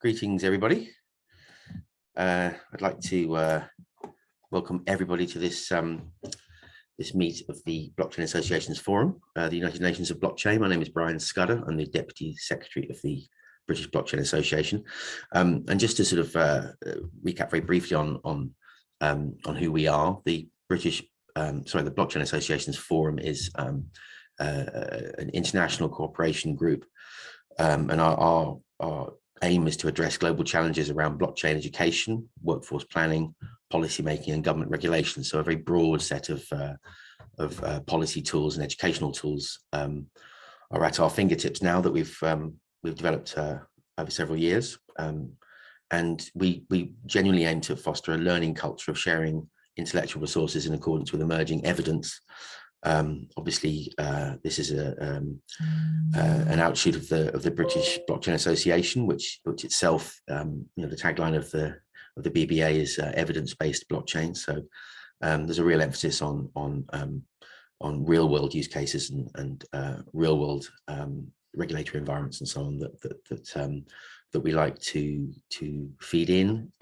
Greetings, everybody. Uh, I'd like to uh, welcome everybody to this um, this meet of the Blockchain Associations Forum, uh, the United Nations of Blockchain. My name is Brian Scudder. I'm the Deputy Secretary of the British Blockchain Association. Um, and just to sort of uh, recap very briefly on on um, on who we are, the British, um, sorry, the Blockchain Associations Forum is um, uh, an international cooperation group, um, and our, our, our aim is to address global challenges around blockchain education, workforce planning, policy making and government regulation. So a very broad set of, uh, of uh, policy tools and educational tools um, are at our fingertips now that we've um, we've developed uh, over several years. Um, and we, we genuinely aim to foster a learning culture of sharing intellectual resources in accordance with emerging evidence um, obviously, uh, this is a, um, uh, an outshoot of the of the British Blockchain Association, which which itself, um, you know, the tagline of the of the BBA is uh, evidence-based blockchain. So um, there's a real emphasis on on um, on real world use cases and, and uh, real world um, regulatory environments and so on that that that, that we like to to feed in,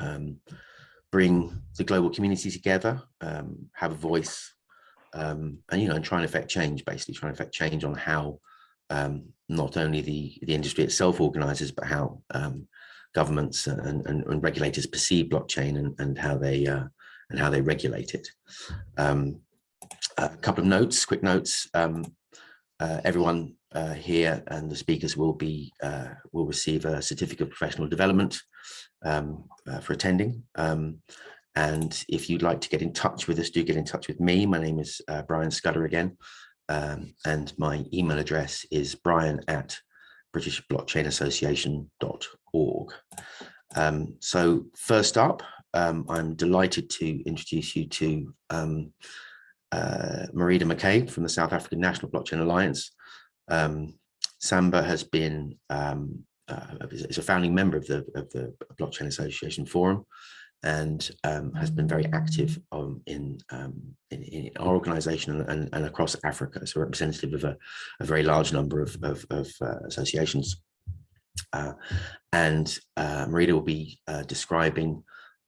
bring the global community together, have a voice um, and you know and try and affect change basically try and affect change on how um, not only the the industry itself organizes but how um, governments and, and, and, regulators perceive blockchain and, and how they uh, and how they regulate it. Um, a couple of notes quick notes. Um, uh, everyone uh, here and the speakers will be uh, will receive a certificate of professional development um, uh, for attending and if you'd like to get in touch with us, do get in touch with me. My name is uh, Brian Scudder again. Um, and my email address is brian at britishblockchainassociation.org. Um, so first up, um, I'm delighted to introduce you to um, uh, McCabe from the South African National Blockchain Alliance. Um, SANBA has been um, uh, is a founding member of the of the Blockchain Association Forum, and um, has been very active um, in, um, in, in, our organization and, and, across Africa, so representative of a, a very large number of, of, of uh, associations. Uh, and uh, Marida will be uh, describing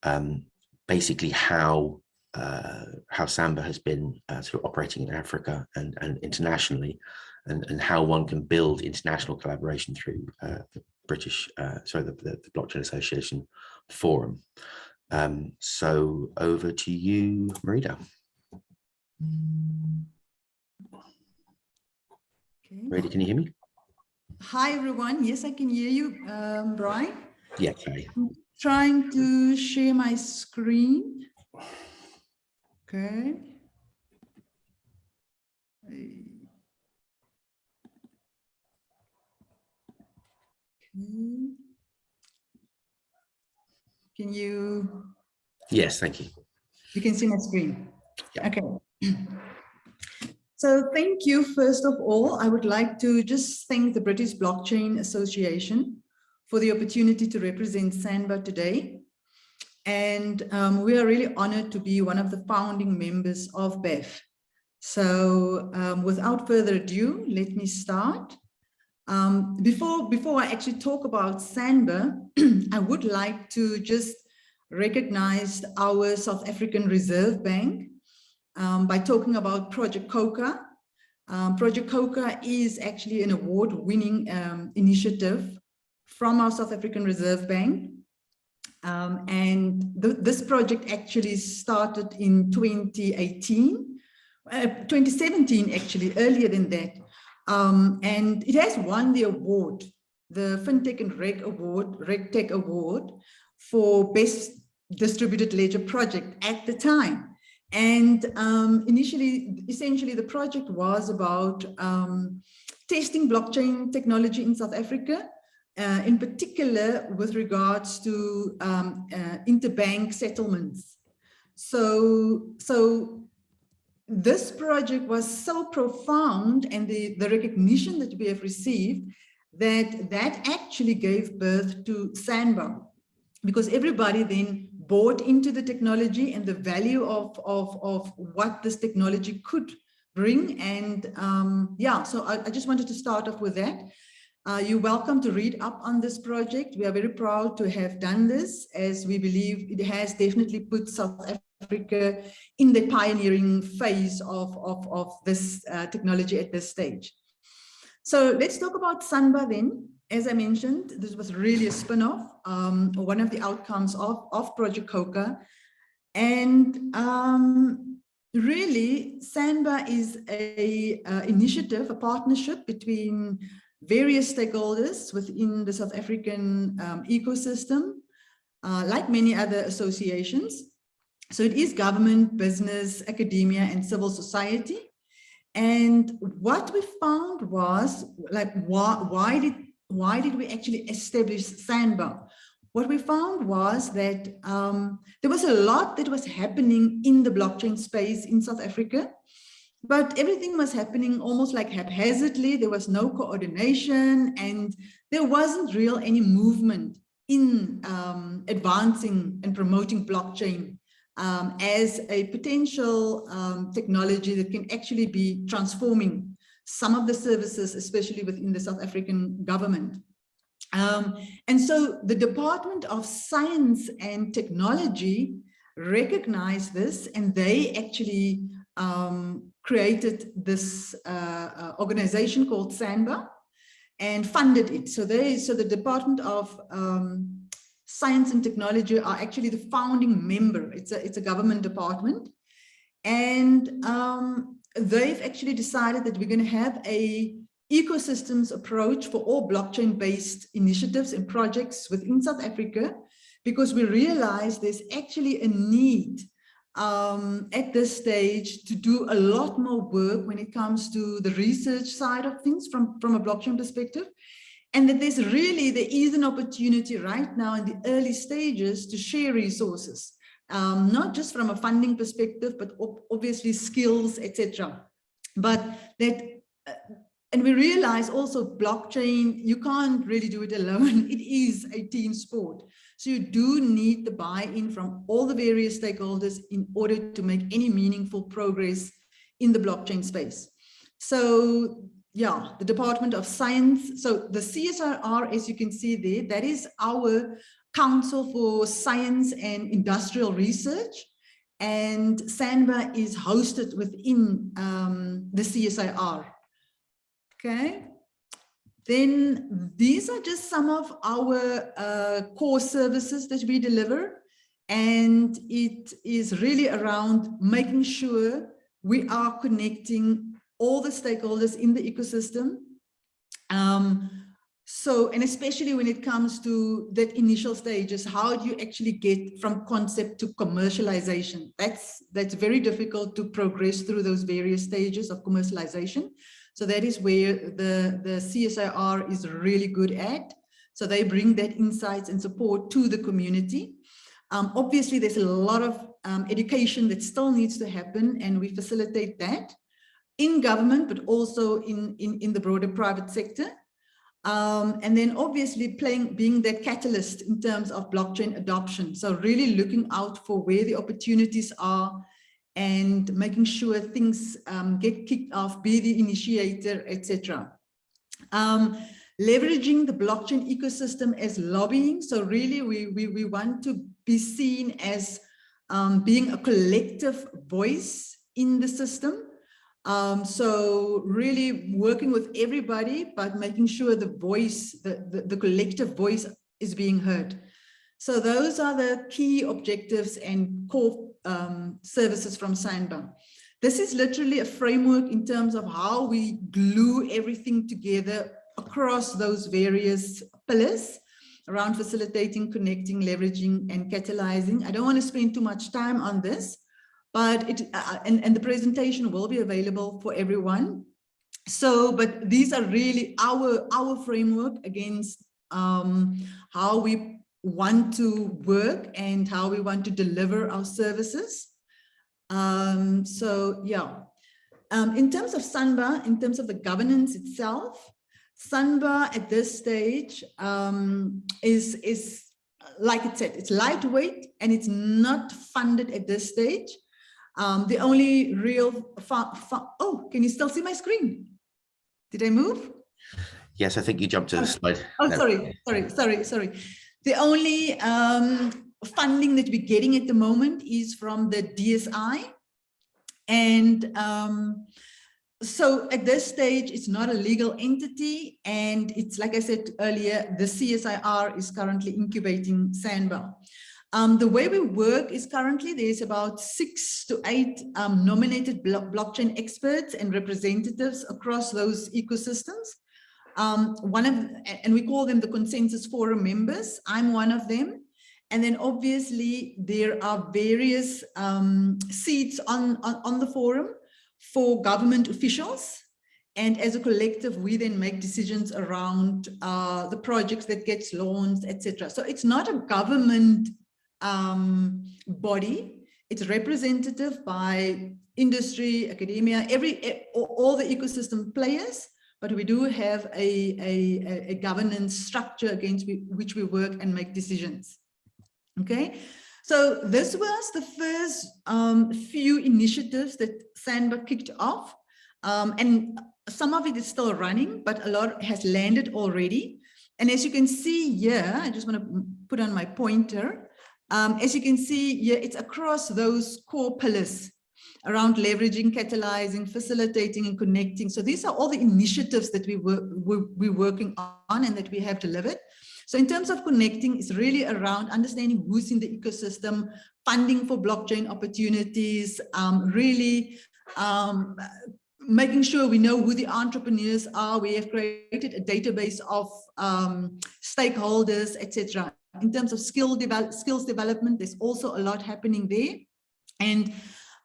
um, basically how uh, how SANBA has been uh, sort of operating in Africa and, and internationally, and, and how one can build international collaboration through the British, sorry, the, the, the Blockchain Association Forum. Um, so over to you, Marida. Okay. Marida, can you hear me? Hi, everyone. Yes, I can hear you, um, Brian. Yeah, okay. I'm trying to share my screen. Okay. Okay. Can you? Yes, thank you. You can see my screen. Yeah. Okay. So thank you. First of all, I would like to just thank the British Blockchain Association for the opportunity to represent SANBA today. And um, we are really honored to be one of the founding members of BEF. So um, without further ado, let me start. Um, before, before I actually talk about SANBA, I would like to just recognize our South African Reserve Bank um, by talking about Project Khokha. Um, Project Khokha is actually an award-winning um, initiative from our South African Reserve Bank. Um, and th this project actually started in 2018, uh, 2017 actually, earlier than that. Um, and it has won the award, the FinTech and Reg Award, RegTech Award for Best Distributed Ledger Project at the time. And um, initially, essentially, the project was about um, testing blockchain technology in South Africa, uh, in particular with regards to um, uh, interbank settlements. So, so this project was so profound and the, the recognition that we have received that that actually gave birth to SANBA because everybody then bought into the technology and the value of, of, of what this technology could bring. And um, yeah, so I, I, just wanted to start off with that. Uh, you're welcome to read up on this project. We are very proud to have done this as we believe it has definitely put South Africa in the pioneering phase of, of, of this uh, technology at this stage. So let's talk about SANBA then. As I mentioned, this was really a spin-off, um, one of the outcomes of, of Project Khokha. And um, really, SANBA is a uh, initiative, a partnership between various stakeholders within the South African um, ecosystem, uh, like many other associations. So it is government, business, academia, and civil society. And what we found was like, why, why did why did we actually establish SANBA? What we found was that um, there was a lot that was happening in the blockchain space in South Africa, but everything was happening almost like haphazardly. There was no coordination and there wasn't real any movement in um, advancing and promoting blockchain um, as a potential um, technology that can actually be transforming some of the services, especially within the South African government. Um, and so the Department of Science and Technology recognized this and they actually um, created this uh, uh, organization called SANBA and funded it. So they, so the Department of um, science and technology are actually the founding member. It's a, it's a government department. And um, they've actually decided that we're going to have a ecosystems approach for all blockchain based initiatives and projects within South Africa, because we realize there's actually a need um, at this stage to do a lot more work when it comes to the research side of things from, from a blockchain perspective and that there's really, there is an opportunity right now in the early stages to share resources, um, not just from a funding perspective, but obviously skills, etc. But that, uh, and we realize also blockchain, you can't really do it alone. It is a team sport. So you do need the buy-in from all the various stakeholders in order to make any meaningful progress in the blockchain space. So yeah, the Department of Science. So the CSIR, as you can see there, that is our Council for Science and Industrial Research. And SANBA is hosted within um, the CSIR. Okay. Then these are just some of our uh, core services that we deliver. And it is really around making sure we are connecting all the stakeholders in the ecosystem. Um, so, and especially when it comes to that initial stages, how do you actually get from concept to commercialization? That's, that's very difficult to progress through those various stages of commercialization. So that is where the, the CSIR is really good at. So they bring that insights and support to the community. Um, obviously, there's a lot of um, education that still needs to happen and we facilitate that in government, but also in, in, in the broader private sector. Um, and then obviously playing, being that catalyst in terms of blockchain adoption. So really looking out for where the opportunities are and making sure things um, get kicked off, be the initiator, etc. Um, leveraging the blockchain ecosystem as lobbying. So really we, we, we want to be seen as um, being a collective voice in the system um, so really working with everybody, but making sure the voice, the, the, the, collective voice is being heard. So those are the key objectives and core um, services from SANBA. This is literally a framework in terms of how we glue everything together across those various pillars around facilitating, connecting, leveraging, and catalyzing. I don't want to spend too much time on this, but it uh, and, and the presentation will be available for everyone. So, but these are really our our framework against um, how we want to work and how we want to deliver our services. Um, so yeah, um, in terms of SANBA, in terms of the governance itself, SANBA at this stage um, is, is like it said, it's lightweight and it's not funded at this stage. Um, the only real, oh, can you still see my screen? Did I move? Yes, I think you jumped to the slide. Oh, No. sorry, sorry, sorry, sorry. The only um, funding that we're getting at the moment is from the DSI. And um, so at this stage, it's not a legal entity. And it's like I said earlier, the CSIR is currently incubating SANBA. Um, the way we work is currently there's about six to eight um, nominated blo blockchain experts and representatives across those ecosystems. Um, one of, and we call them the consensus forum members. I'm one of them. And then obviously there are various um, seats on, on, on the forum for government officials. And as a collective, we then make decisions around uh, the projects that gets launched, etc. So it's not a government um, body. It's representative by industry, academia, every all the ecosystem players, but we do have a, a, a governance structure against which we work and make decisions. Okay, so this was the first um, few initiatives that SANBA kicked off. Um, and some of it is still running, but a lot has landed already. And as you can see here, I just want to put on my pointer. Um, as you can see here, it's across those core pillars around leveraging, catalyzing, facilitating, and connecting. So these are all the initiatives that we were, we're, we're working on and that we have delivered. So in terms of connecting, it's really around understanding who's in the ecosystem, funding for blockchain opportunities, um, really um, making sure we know who the entrepreneurs are. We have created a database of um, stakeholders, etc. In terms of skill develop, skills development, there's also a lot happening there. And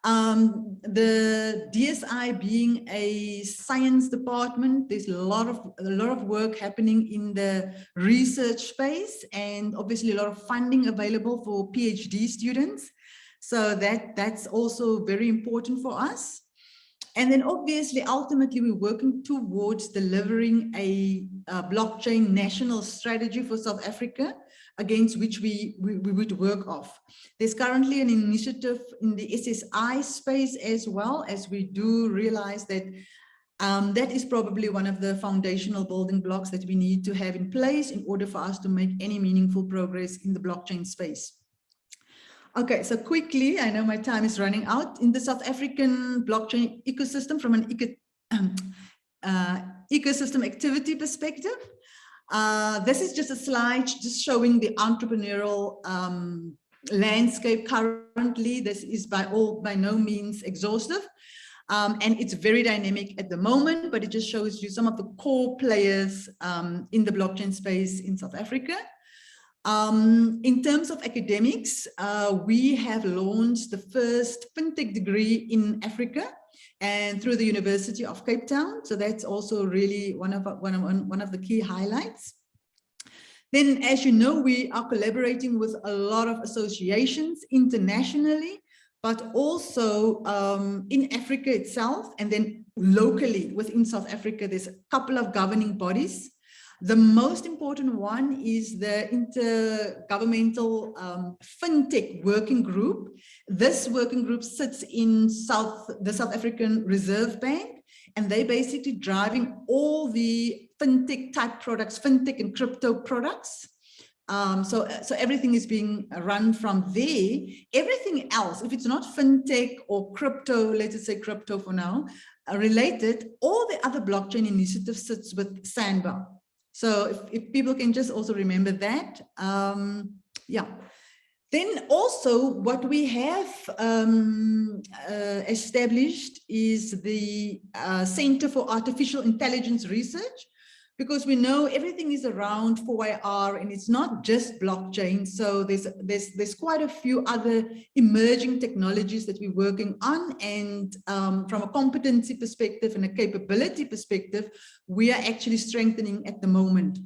um, the DSI being a science department, there's a lot of a lot of work happening in the research space and obviously a lot of funding available for PhD students. So that that's also very important for us. And then obviously, ultimately, we're working towards delivering a, a blockchain national strategy for South Africa against which we, we, we would work off. There's currently an initiative in the SSI space as well, as we do realize that um, that is probably one of the foundational building blocks that we need to have in place in order for us to make any meaningful progress in the blockchain space. Okay, so quickly, I know my time is running out. In the South African blockchain ecosystem, from an eco, um, uh, ecosystem activity perspective, uh, this is just a slide just showing the entrepreneurial um, landscape currently. This is by all by no means exhaustive. Um, and it's very dynamic at the moment, but it just shows you some of the core players um, in the blockchain space in South Africa. Um, in terms of academics, uh, we have launched the first FinTech degree in Africa and through the University of Cape Town. So that's also really one of, one of, one of the key highlights. Then, as you know, we are collaborating with a lot of associations internationally, but also um, in Africa itself, and then locally within South Africa, there's a couple of governing bodies the most important one is the Intergovernmental um, FinTech Working Group. This working group sits in South, the South African Reserve Bank, and they're basically driving all the FinTech type products, FinTech and crypto products. Um, so, so everything is being run from there. Everything else, if it's not FinTech or crypto, let's say crypto for now, uh, related, all the other blockchain initiatives sits with SANBA. So if, if people can just also remember that, um, yeah. Then also what we have um, uh, established is the uh, Center for Artificial Intelligence Research, because we know everything is around 4IR and it's not just blockchain. So there's, there's, there's quite a few other emerging technologies that we're working on. And um, from a competency perspective and a capability perspective, we are actually strengthening at the moment.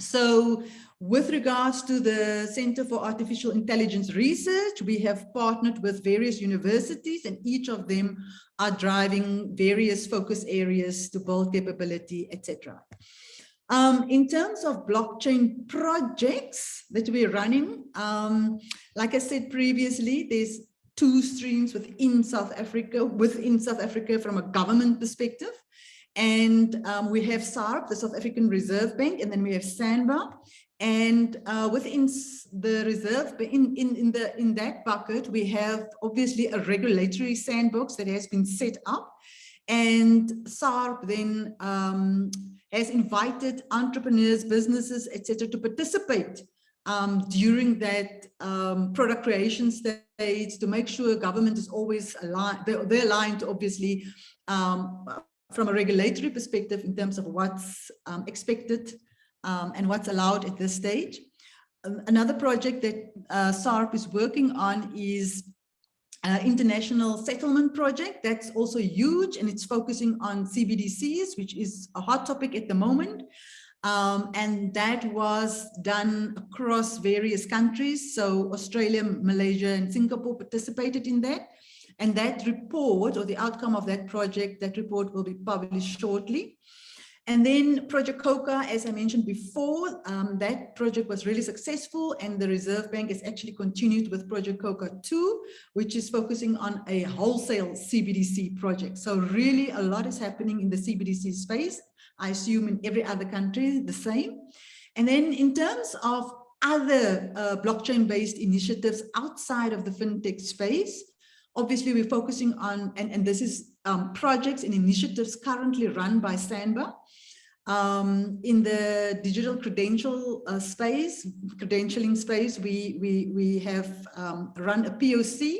So with regards to the Center for Artificial Intelligence Research, we have partnered with various universities and each of them are driving various focus areas to build capability, etc. Um, in terms of blockchain projects that we're running, um, like I said previously, there's two streams within South Africa, within South Africa from a government perspective. And um, we have SARB, the South African Reserve Bank, and then we have SANBA. And uh, within the reserve, in, in, in, the, in that bucket, we have obviously a regulatory sandbox that has been set up. And SARB then um, has invited entrepreneurs, businesses, etc., to participate um, during that um, product creation stage to make sure government is always aligned, they're, they're aligned obviously um, from a regulatory perspective in terms of what's um, expected um, and what's allowed at this stage. Um, another project that uh, SARB is working on is uh, international settlement project that's also huge and it's focusing on CBDCs, which is a hot topic at the moment. Um, and that was done across various countries. So Australia, Malaysia, and Singapore participated in that. And that report or the outcome of that project, that report will be published shortly. And then Project Khokha, as I mentioned before, um, that project was really successful and the Reserve Bank has actually continued with Project Khokha 2, which is focusing on a wholesale CBDC project. So really a lot is happening in the CBDC space. I assume in every other country the same. And then in terms of other uh, blockchain-based initiatives outside of the fintech space, obviously we're focusing on, and, and this is um, projects and initiatives currently run by SANBA. Um, in the digital credential uh, space, credentialing space, we, we, we have um, run a POC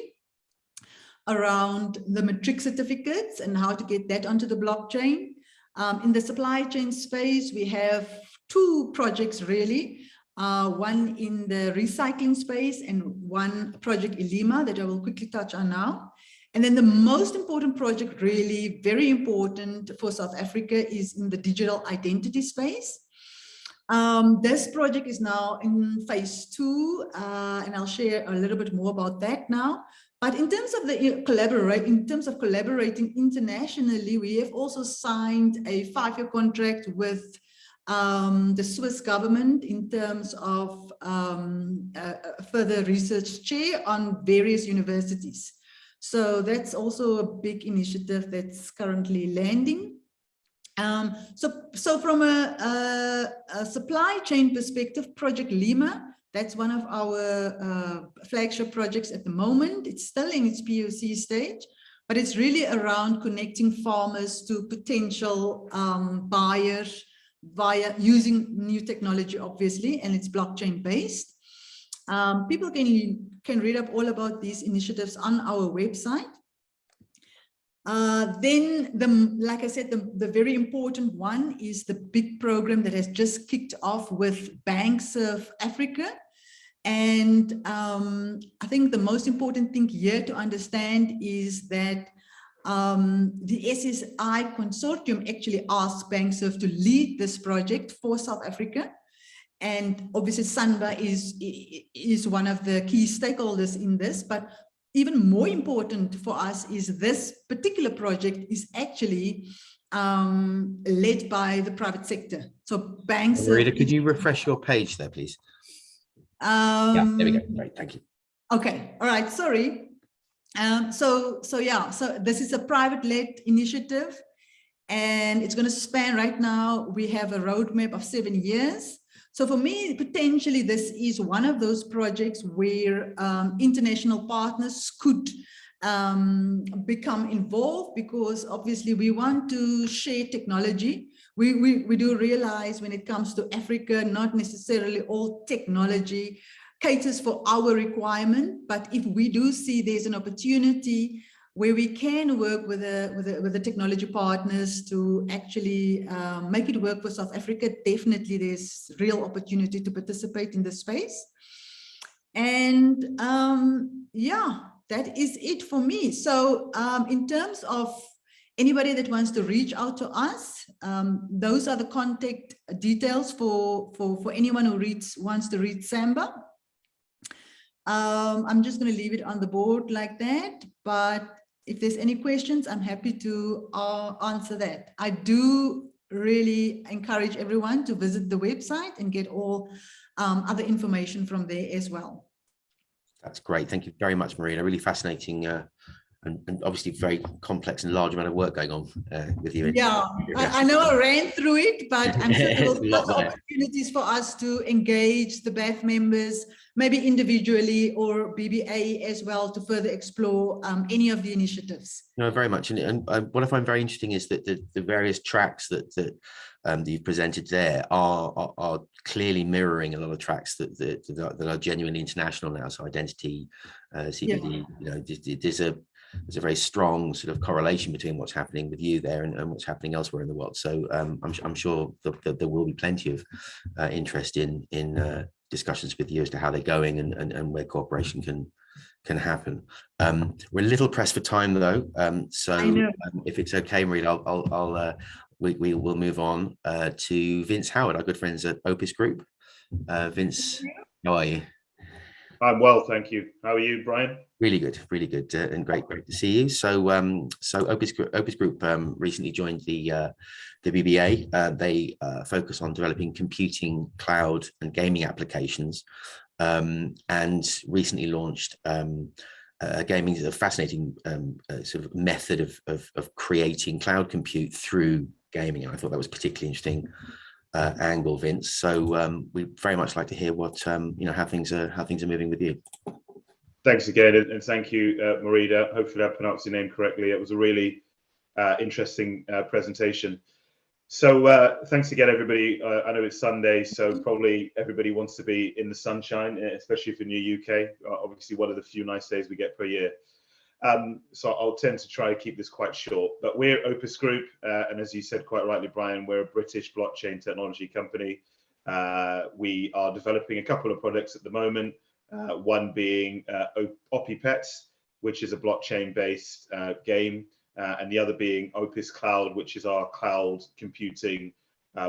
around the matric certificates and how to get that onto the blockchain. Um, in the supply chain space, we have two projects really, uh, one in the recycling space and one project Elima that I will quickly touch on now. And then the most important project, really very important for South Africa is in the digital identity space. Um, this project is now in phase two, uh, and I'll share a little bit more about that now. But in terms of the collaborate, in terms of collaborating internationally, we have also signed a five-year contract with um, the Swiss government in terms of um, further research chair on various universities. So that's also a big initiative that's currently landing. Um, so, so from a, a, a, supply chain perspective, Project Lima, that's one of our uh, flagship projects at the moment. It's still in its POC stage, but it's really around connecting farmers to potential um, buyers via using new technology, obviously, and it's blockchain based. Um, people can, can read up all about these initiatives on our website. Uh, then, the, like I said, the, the very important one is the big program that has just kicked off with Banks of Africa. And um, I think the most important thing here to understand is that um, the SSI consortium actually asked Bankserv to lead this project for South Africa. And obviously SANBA is, is one of the key stakeholders in this, but even more important for us is this particular project is actually um, led by the private sector. So banks- Marita, could you refresh your page there, please? Um, yeah, there we go. Right, thank you. Okay, all right, sorry. Um, so, so yeah, so this is a private-led initiative and it's going to span right now. We have a roadmap of seven years so for me, potentially this is one of those projects where um, international partners could um, become involved because obviously we want to share technology. We, we, we do realize when it comes to Africa, not necessarily all technology caters for our requirement, but if we do see there's an opportunity where we can work with the, with the, with the technology partners to actually um, make it work for South Africa. Definitely there's real opportunity to participate in the space. And um, yeah, that is it for me. So um, in terms of anybody that wants to reach out to us, um, those are the contact details for, for, for anyone who reads, wants to read SANBA. Um, I'm just going to leave it on the board like that, but if there's any questions, I'm happy to uh, answer that. I do really encourage everyone to visit the website and get all um, other information from there as well. That's great. Thank you very much, Marina. Really fascinating uh, and, and, obviously very complex and large amount of work going on uh, with you. Yeah, I, I, know I ran through it, but I'm sure there will be opportunities for us to engage the BAF members, maybe individually or BBA as well to further explore um, any of the initiatives. No, very much. And, and what I find very interesting is that the, the various tracks that, that um, that you've presented there are, are, are, clearly mirroring a lot of tracks that, that, that are genuinely international now. So identity, uh, CBD, yeah. you know, there's a there's a very strong sort of correlation between what's happening with you there and, and what's happening elsewhere in the world. So um, I'm, I'm, sure that, that, there will be plenty of uh, interest in in uh, discussions with you as to how they're going and, and, and where cooperation can can happen. Um, we're a little pressed for time though, um, so um, if it's okay, Marie, I'll, I'll, I'll uh, we, we will move on uh, to Vince Howard, our good friends at Opus Group. Uh, Vince, how are you? I'm well, thank you. How are you, Brian? Really good, really good, uh, and great, great to see you. So, um, so Opus, Opus Group um, recently joined the uh, the BBA. Uh, they uh, focus on developing computing, cloud, and gaming applications, um, and recently launched um, uh, gaming is a fascinating um, uh, sort of method of, of, of creating cloud compute through gaming. And I thought that was particularly interesting uh, angle, Vince. So um, we very much like to hear what um, you know how things are how things are moving with you. Thanks again, and thank you, uh, Marida. Hopefully, I pronounced your name correctly. It was a really uh, interesting uh, presentation. So uh, thanks again, everybody. Uh, I know it's Sunday, so probably everybody wants to be in the sunshine, especially if you're in the UK. Uh, obviously, one of the few nice days we get per year. Um, so I'll tend to try to keep this quite short. But we're Opus Group, uh, and as you said quite rightly, Brian, we're a British blockchain technology company. Uh, we are developing a couple of products at the moment. Uh, one being uh, OpiPets, which is a blockchain-based uh, game, uh, and the other being Opus Cloud, which is our cloud computing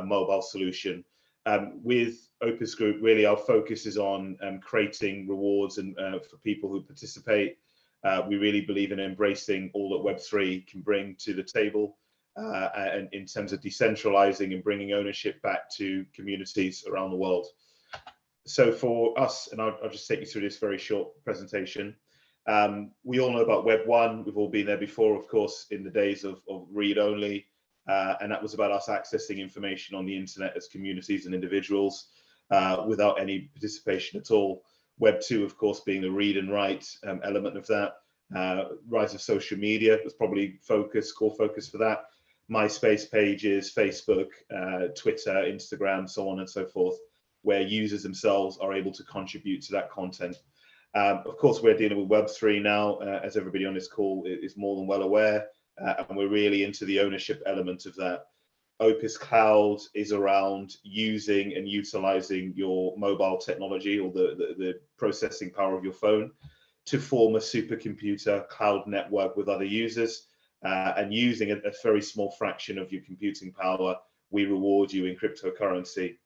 mobile solution. Um, with Opus Group, really our focus is on um, creating rewards and for people who participate uh, we really believe in embracing all that Web3 can bring to the table uh, and in terms of decentralizing and bringing ownership back to communities around the world. So for us, and I'll, I'll just take you through this very short presentation. Um, we all know about Web 1. We've all been there before, of course, in the days of, of read only. Uh, and that was about us accessing information on the internet as communities and individuals uh, without any participation at all. Web 2, of course, being the read and write um, element of that. Uh, rise of social media was probably focus, core focus for that. MySpace pages, Facebook, uh, Twitter, Instagram, so on and so forth, where users themselves are able to contribute to that content. Um, of course, we're dealing with Web3 now, uh, as everybody on this call is more than well aware, uh, and we're really into the ownership element of that. Opus Cloud is around using and utilizing your mobile technology or the, the, the, processing power of your phone to form a supercomputer cloud network with other users. Uh, and using a, a, very small fraction of your computing power, we reward you in cryptocurrency.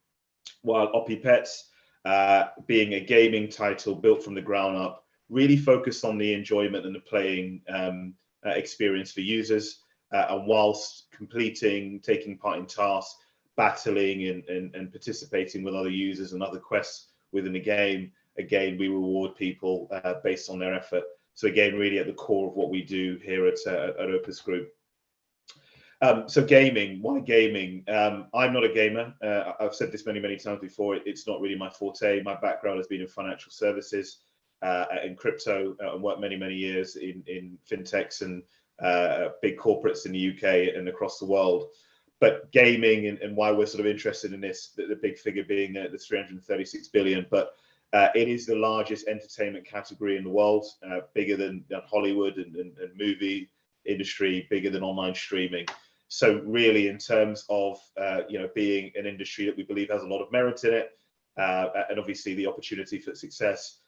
While OpiPets, uh, being a gaming title built from the ground up, really focused on the enjoyment and the playing um, uh, experience for users uh, and whilst completing, taking part in tasks, battling and, and, and participating with other users and other quests within the game, again, we reward people uh, based on their effort. So again, really at the core of what we do here at, uh, at Opus Group. Um, so gaming, why gaming? Um, I'm not a gamer. Uh, I've said this many, many times before. It's not really my forte. My background has been in financial services uh, and crypto uh, and worked many, many years in, in fintechs and uh, big corporates in the UK and across the world. But gaming and, and why we're sort of interested in this, the, the big figure being uh, the 336 billion, but uh, it is the largest entertainment category in the world, uh, bigger than, than Hollywood and, and, and, movie industry, bigger than online streaming. So really, in terms of uh, you know being an industry that we believe has a lot of merit in it, and obviously the opportunity for success,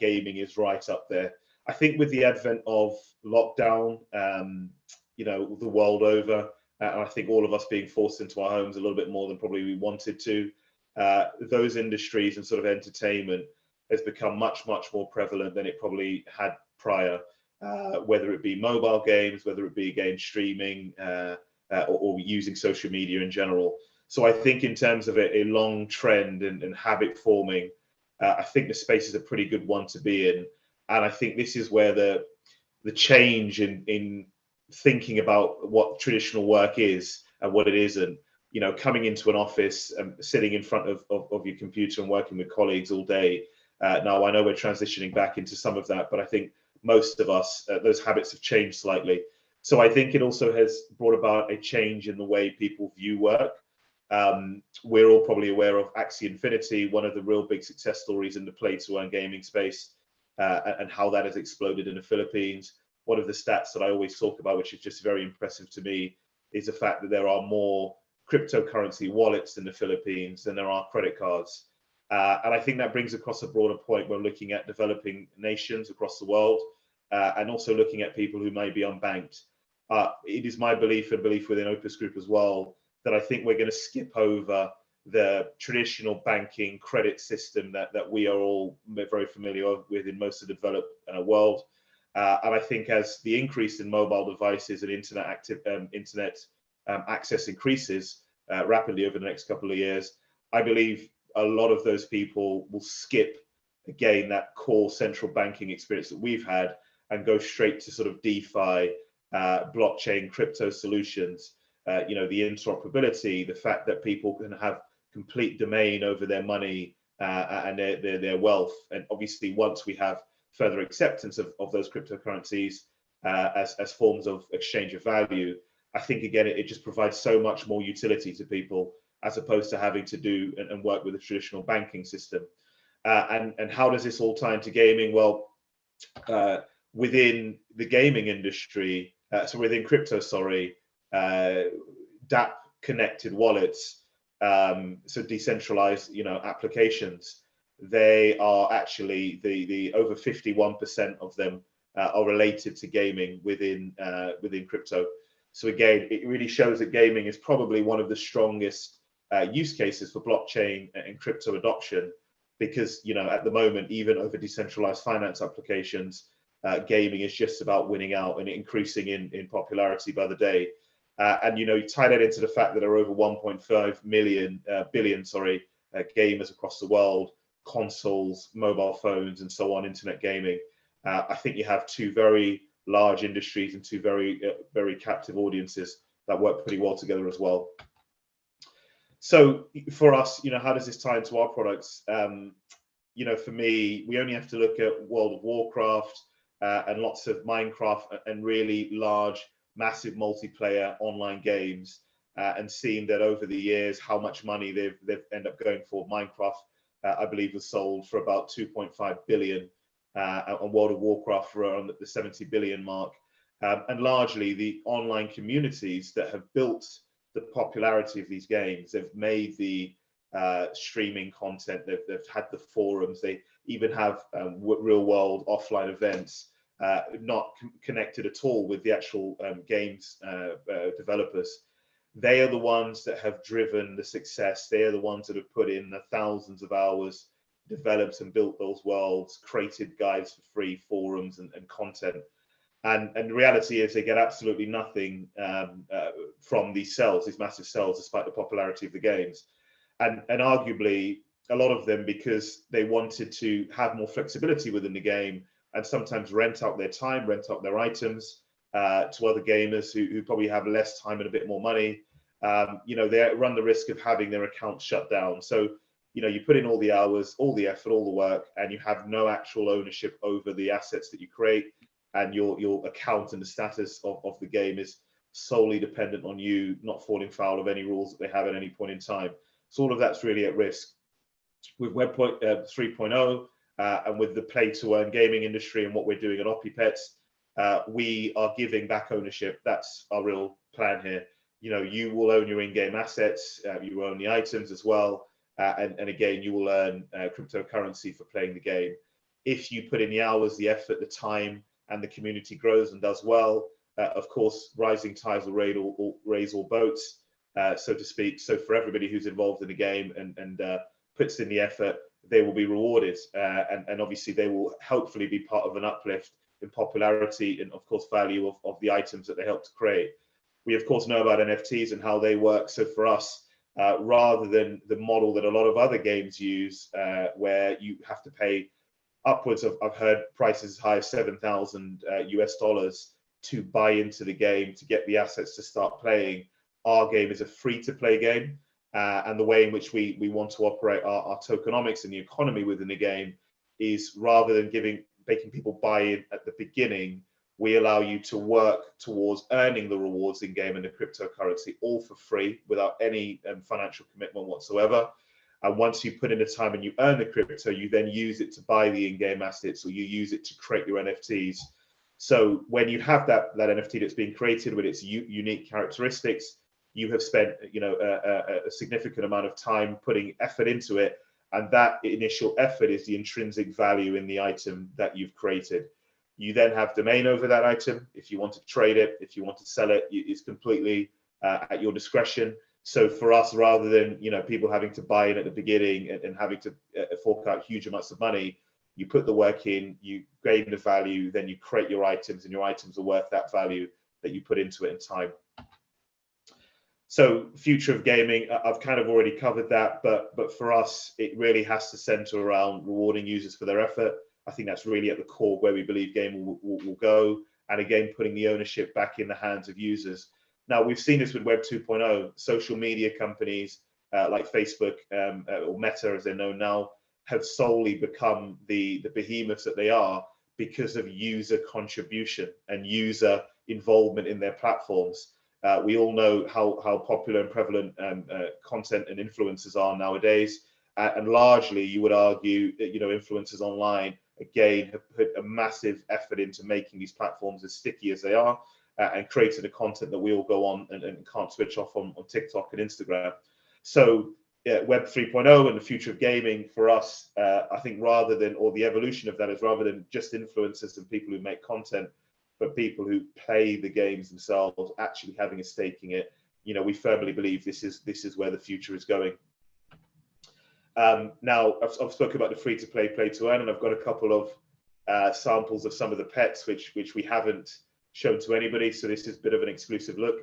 gaming is right up there. I think with the advent of lockdown, um, you know, the world over, uh, and I think all of us being forced into our homes a little bit more than probably we wanted to, uh, those industries and sort of entertainment has become much, much more prevalent than it probably had prior, uh, whether it be mobile games, whether it be game streaming, uh, uh, or, or, using social media in general. So I think in terms of a, a long trend and, and habit forming, uh, I think the space is a pretty good one to be in and I think this is where the the change in in thinking about what traditional work is and what it isn't. You know, coming into an office and sitting in front of, of, of your computer and working with colleagues all day. Uh, now, I know we're transitioning back into some of that, but I think most of us, uh, those habits have changed slightly. So I think it also has brought about a change in the way people view work. Um, we're all probably aware of Axie Infinity, one of the real big success stories in the play to earn gaming space, uh, and how that has exploded in the Philippines. One of the stats that I always talk about, which is just very impressive to me, is the fact that there are more cryptocurrency wallets in the Philippines than there are credit cards. Uh, and I think that brings across a broader point when looking at developing nations across the world uh, and also looking at people who may be unbanked. Uh, it is my belief and belief within Opus Group as well that I think we're going to skip over the traditional banking credit system that, that we are all very familiar with in most of the developed uh, world. Uh, and I think as the increase in mobile devices and internet active um, internet um, access increases uh, rapidly over the next couple of years, I believe a lot of those people will skip again that core central banking experience that we've had and go straight to sort of DeFi, uh, blockchain, crypto solutions. Uh, you know, the interoperability, the fact that people can have complete domain over their money uh, and their, their, their wealth. And obviously, once we have further acceptance of, of those cryptocurrencies uh, as, as forms of exchange of value, I think again it, it, just provides so much more utility to people as opposed to having to do and, and work with a traditional banking system. Uh, and and how does this all tie into gaming? Well, uh, within the gaming industry, uh, so within crypto, sorry, uh, DApp connected wallets, um, so decentralized, you know, applications, they are actually the the over 51% of them uh, are related to gaming within uh, within crypto. So again, it really shows that gaming is probably one of the strongest uh, use cases for blockchain and crypto adoption, because you know at the moment, even over decentralized finance applications, uh, gaming is just about winning out and increasing in in popularity by the day. Uh, and you know, you tie that into the fact that there are over 1.5 million uh, billion, sorry, uh, gamers across the world, consoles, mobile phones, and so on, internet gaming. Uh, I think you have two very large industries and two very, uh, very captive audiences that work pretty well together as well. So for us, you know, how does this tie into our products? Um, you know, for me, we only have to look at World of Warcraft uh, and lots of Minecraft and really large, massive multiplayer online games, uh, and seeing that over the years how much money they've they've ended up going for. Minecraft, uh, I believe, was sold for about 2.5 billion uh, and World of Warcraft for around the 70 billion mark. Um, and largely the online communities that have built the popularity of these games, they've made the uh, streaming content, they've, they've had the forums, they even have um, real world offline events, uh, not connected at all with the actual um, games uh, uh, developers. They are the ones that have driven the success. They are the ones that have put in the thousands of hours developed and built those worlds, created guides for free, forums and, and content. And, and the reality is they get absolutely nothing um, uh, from these cells, these massive cells, despite the popularity of the games. And, and arguably, a lot of them because they wanted to have more flexibility within the game and sometimes rent out their time, rent out their items uh, to other gamers who, who probably have less time and a bit more money. Um, you know, they run the risk of having their accounts shut down. So you know you put in all the hours all the effort all the work and you have no actual ownership over the assets that you create and your your account and the status of, of the game is solely dependent on you not falling foul of any rules that they have at any point in time so all of that's really at risk with web point, uh, 3.0 uh, and with the play to earn gaming industry and what we're doing at OpiPets, uh, we are giving back ownership. That's our real plan here. You know, you will own your in-game assets, uh, you own the items as well, uh, and, and, again, you will earn uh, cryptocurrency for playing the game. If you put in the hours, the effort, the time, and the community grows and does well, uh, of course, rising tides will raise all, all, raise all boats, so to speak. So for everybody who's involved in the game and, and puts in the effort, they will be rewarded. Uh, and, and obviously, they will hopefully be part of an uplift in popularity and, of course, value of, of the items that they help to create. We, of course, know about NFTs and how they work. So for us, uh, rather than the model that a lot of other games use, uh, where you have to pay upwards of, I've heard prices as high as 7,000 uh, US dollars to buy into the game, to get the assets to start playing. Our game is a free to play game. Uh, and the way in which we, we want to operate our, our tokenomics and the economy within the game is rather than giving making people buy in at the beginning, we allow you to work towards earning the rewards in game and the cryptocurrency all for free without any um, financial commitment whatsoever. And once you put in the time and you earn the crypto, you then use it to buy the in-game assets or you use it to create your NFTs. So when you have that, that NFT that's being created with its unique characteristics, you have spent you know a, a, significant amount of time putting effort into it. And that initial effort is the intrinsic value in the item that you've created. You then have domain over that item. If you want to trade it if you want to sell it it's completely uh, at your discretion. So for us rather than you know people having to buy in at the beginning and, and having to uh, fork out huge amounts of money you put the work in you gain the value then you create your items and your items are worth that value that you put into it in time so future of gaming, I've kind of already covered that, but but for us, it really has to center around rewarding users for their effort. I think that's really at the core where we believe gaming will, will, will go. And again, putting the ownership back in the hands of users. Now, we've seen this with Web 2.0. Social media companies uh, like Facebook um, uh, or Meta, as they're known now, have solely become the, the behemoths that they are because of user contribution and user involvement in their platforms. Uh, we all know how, how popular and prevalent um, uh, content and influencers are nowadays. Uh, and largely, you would argue that, you know, influencers online, again, have put a massive effort into making these platforms as sticky as they are uh, and creating the content that we all go on and, and can't switch off on, on TikTok and Instagram. So Web 3.0 and the future of gaming for us, uh, I think rather than, or the evolution of that is rather than just influencers and people who make content, but people who play the games themselves actually having a stake in it you know we firmly believe this is this is where the future is going. Um, now I've, I've, spoken about the free to play play to earn and i've got a couple of uh, samples of some of the pets which which we haven't shown to anybody so this is a bit of an exclusive look.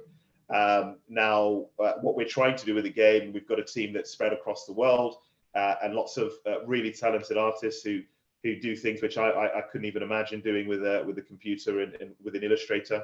Um, now uh, what we're trying to do with the game we've got a team that's spread across the world uh, and lots of uh, really talented artists who who do things which I, I, I couldn't even imagine doing with a with a computer and, and with an Illustrator.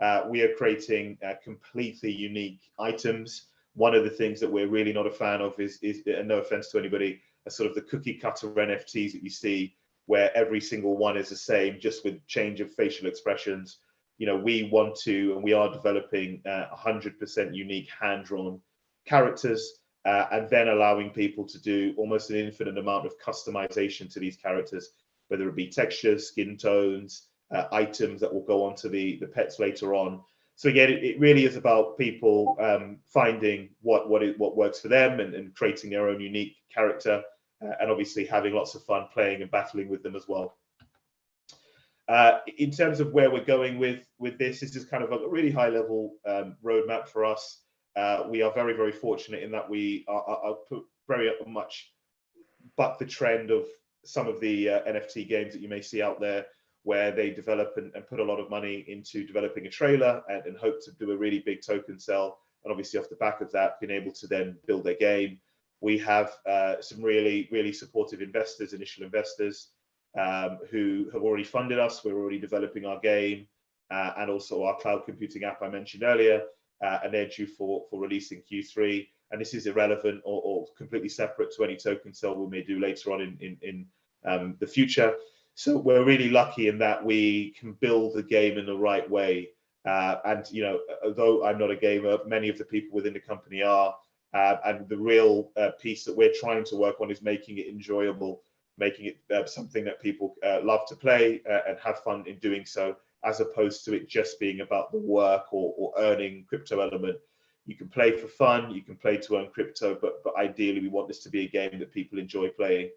Uh, we are creating uh, completely unique items. One of the things that we're really not a fan of is, is and no offense to anybody, a sort of the cookie cutter NFTs that you see, where every single one is the same, just with change of facial expressions. You know, we want to, and we are developing 100% uh, unique hand-drawn characters uh, and then allowing people to do almost an infinite amount of customization to these characters, whether it be textures, skin tones, uh, items that will go onto the, the pets later on. So again, it, it really is about people um, finding what what it, what works for them and, and creating their own unique character, uh, and obviously having lots of fun playing and battling with them as well. Uh, in terms of where we're going with with this, this is kind of a really high level um, roadmap for us. Uh, we are very, very fortunate in that we are, are, are very much buck the trend of some of the uh, NFT games that you may see out there where they develop and, and, put a lot of money into developing a trailer and, and, hope to do a really big token sell. And obviously off the back of that, being able to then build their game. We have uh, some really, really supportive investors, initial investors um, who have already funded us. We're already developing our game uh, and also our cloud computing app I mentioned earlier uh, and they're due for, for release in Q3. And this is irrelevant or, or, completely separate to any token sale we may do later on in, in, in um, the future. So we're really lucky in that we can build the game in the right way. Uh, and, you know, although I'm not a gamer, many of the people within the company are. Uh, and the real uh, piece that we're trying to work on is making it enjoyable, making it uh, something that people uh, love to play and have fun in doing so as opposed to it just being about the work or, or earning crypto element. You can play for fun, you can play to earn crypto, but, but ideally we want this to be a game that people enjoy playing.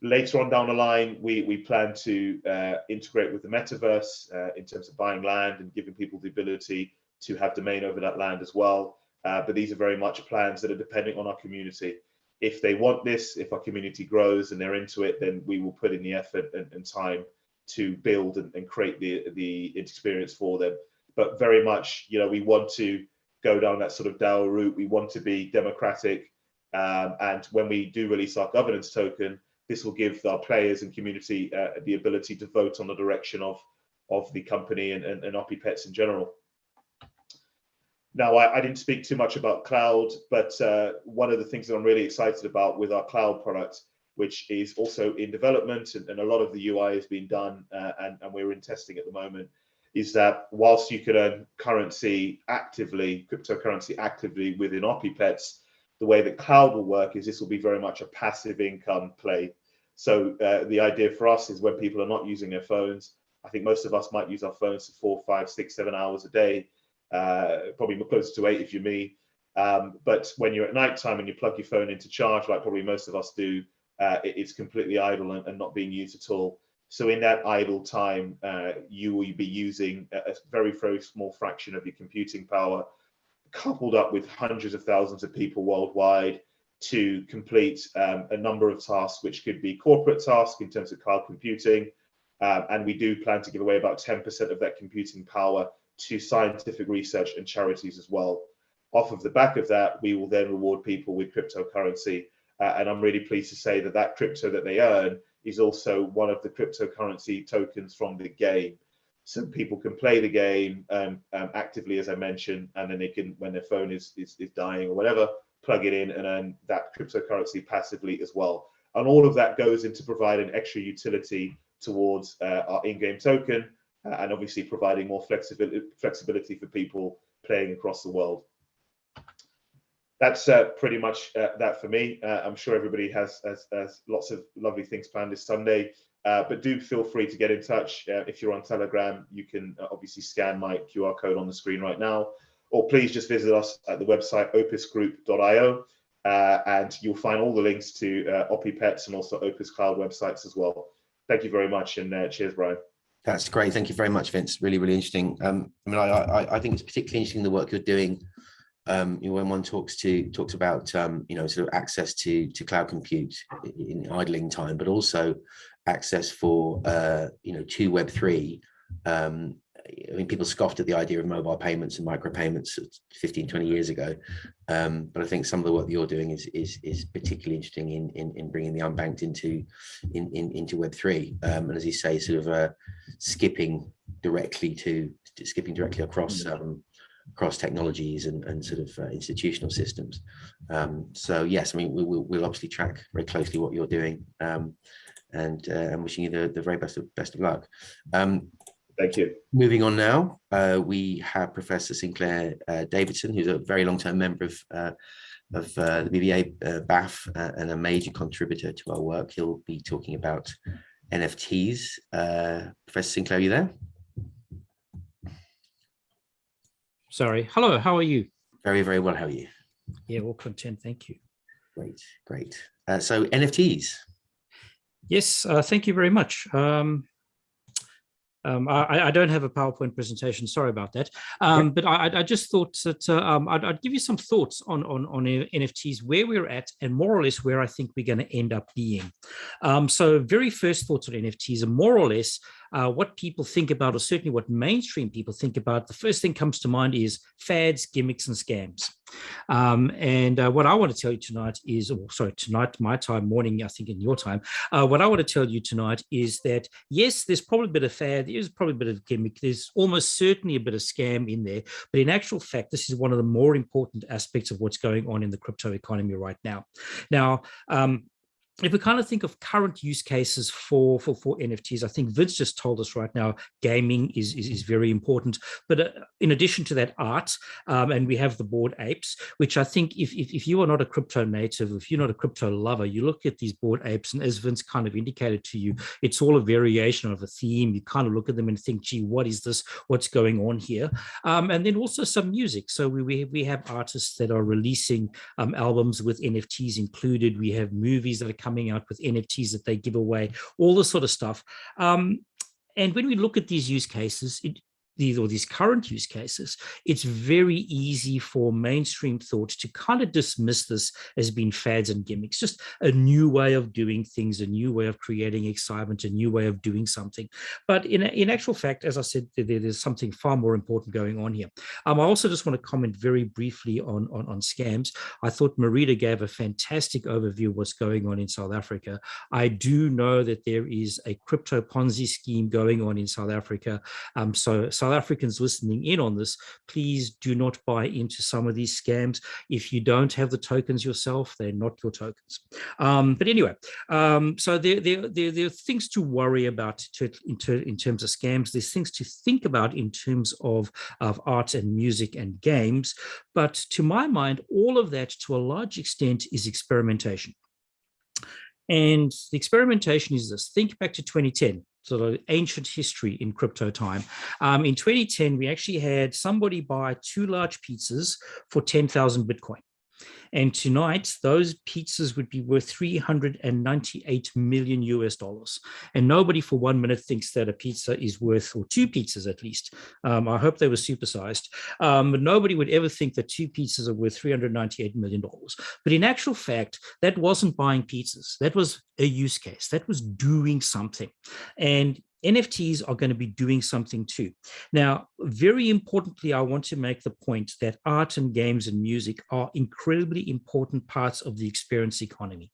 Later on down the line, we, we plan to uh, integrate with the metaverse uh, in terms of buying land and giving people the ability to have domain over that land as well. Uh, but these are very much plans that are depending on our community. If they want this, if our community grows and they're into it, then we will put in the effort and, and time to build and, and create the the experience for them. But very much, you know, we want to go down that sort of DAO route. We want to be democratic. Um, and when we do release our governance token, this will give our players and community uh, the ability to vote on the direction of of the company and, and, and Pets in general. Now, I, I, didn't speak too much about cloud, but uh, one of the things that I'm really excited about with our cloud product, which is also in development and, and a lot of the UI has been done uh, and, and we're in testing at the moment, is that whilst you could earn currency actively, cryptocurrency actively within Pets, the way that cloud will work is this will be very much a passive income play. So uh, the idea for us is when people are not using their phones, I think most of us might use our phones for four, five, six, seven hours a day, uh, probably closer to eight if you're me. Um, but when you're at night time and you plug your phone into charge, like probably most of us do, uh, it, it's completely idle and, and, not being used at all. So in that idle time, uh, you will be using a, a very, very small fraction of your computing power, coupled up with hundreds of thousands of people worldwide to complete um, a number of tasks, which could be corporate tasks in terms of cloud computing, um, and we do plan to give away about 10% of that computing power to scientific research and charities as well. Off of the back of that, we will then reward people with cryptocurrency. Uh, and I'm really pleased to say that that crypto that they earn is also one of the cryptocurrency tokens from the game. So people can play the game um, um, actively, as I mentioned, and then they can, when their phone is, is, is dying or whatever, plug it in and earn that cryptocurrency passively as well. And all of that goes into providing extra utility towards uh, our in-game token uh, and obviously providing more flexibility, flexibility for people playing across the world. That's uh, pretty much uh, that for me. Uh, I'm sure everybody has, has, has, lots of lovely things planned this Sunday, uh, but do feel free to get in touch. if you're on Telegram, you can obviously scan my QR code on the screen right now, or please just visit us at the website opusgroup.io. Uh, and you'll find all the links to uh, Pets and also Opus Cloud websites as well thank you very much and uh, cheers, Brian. That's great. Thank you very much, Vince. Really, really interesting. Um, I mean, I, I, I, think it's particularly interesting the work you're doing. Um, you know, when one talks to talks about um, you know sort of access to to cloud compute in idling time, but also access for uh, you know to Web three um, I mean, people scoffed at the idea of mobile payments and micropayments 15, 20 years ago. Um, but I think some of the work that you're doing is is, is particularly interesting in, in, in bringing the unbanked into in, in into Web3. Um, and as you say, sort of uh, skipping directly to, to skipping directly across mm. um, across technologies and, and sort of uh, institutional systems. Um, so yes, I mean, we, will we'll obviously track very closely what you're doing um, and uh, I'm wishing you the, the very best of best of luck. Um, Thank you. Moving on now, uh, we have Professor Sinclair uh, Davidson, who's a very long-term member of, uh, of uh, the BBA uh, BAF and a major contributor to our work. He'll be talking about NFTs. Professor Sinclair, are you there? Sorry. Hello, how are you? Very, very well. How are you? Yeah, well content. Thank you. Great, great. so NFTs. Yes, thank you very much. Um, um, I, I, don't have a PowerPoint presentation, sorry about that. Um, but I, I, just thought that uh, um, I'd, I'd, give you some thoughts on, on, on, NFTs, where we're at and more or less where I think we're going to end up being. Um, so very first thoughts on NFTs are more or less uh, what people think about, or certainly what mainstream people think about, the first thing comes to mind is fads, gimmicks, and scams. Um, and uh, what I want to tell you tonight is, or sorry, tonight, my time, morning, I think in your time, uh, what I want to tell you tonight is that, yes, there's probably a bit of fad, there's probably a bit of gimmick, there's almost certainly a bit of scam in there, but in actual fact, this is one of the more important aspects of what's going on in the crypto economy right now. Now, um, if we kind of think of current use cases for, for, for NFTs, I think Vince just told us right now, gaming is, is, is very important. But uh, in addition to that, art, um, and we have the Bored Apes, which I think if, if, if, you are not a crypto native, if you're not a crypto lover, you look at these Bored Apes, and as Vince kind of indicated to you, it's all a variation of a theme. You kind of look at them and think, gee, what is this? What's going on here? Um, and then also some music. So we, we, we have artists that are releasing um, albums with NFTs included. We have movies that are coming out with NFTs that they give away, all this sort of stuff. Um, and when we look at these use cases, it, these or these current use cases, it's very easy for mainstream thought to kind of dismiss this as being fads and gimmicks, just a new way of doing things, a new way of creating excitement, a new way of doing something. But in, in actual fact, as I said, there, there's something far more important going on here. Um, I also just want to comment very briefly on, on, on scams. I thought Marita gave a fantastic overview of what's going on in South Africa. I do know that there is a crypto Ponzi scheme going on in South Africa. Um, so South Africans listening in on this, please do not buy into some of these scams. If you don't have the tokens yourself, they're not your tokens. Um, but anyway, um, so there, there, there, there, are things to worry about to, in, in, terms of scams. There's things to think about in terms of, of art and music and games. But to my mind, all of that to a large extent is experimentation. And the experimentation is this, think back to 2010 sort of ancient history in crypto time. Um, in 2010, we actually had somebody buy two large pizzas for 10,000 Bitcoin. And tonight, those pizzas would be worth 398 million US dollars. And nobody for one minute thinks that a pizza is worth, or two pizzas at least. Um, I hope they were supersized. Um, but nobody would ever think that two pizzas are worth 398 million dollars. But in actual fact, that wasn't buying pizzas. That was a use case. That was doing something. And NFTs are going to be doing something too. Now, very importantly, I want to make the point that art and games and music are incredibly important parts of the experience economy.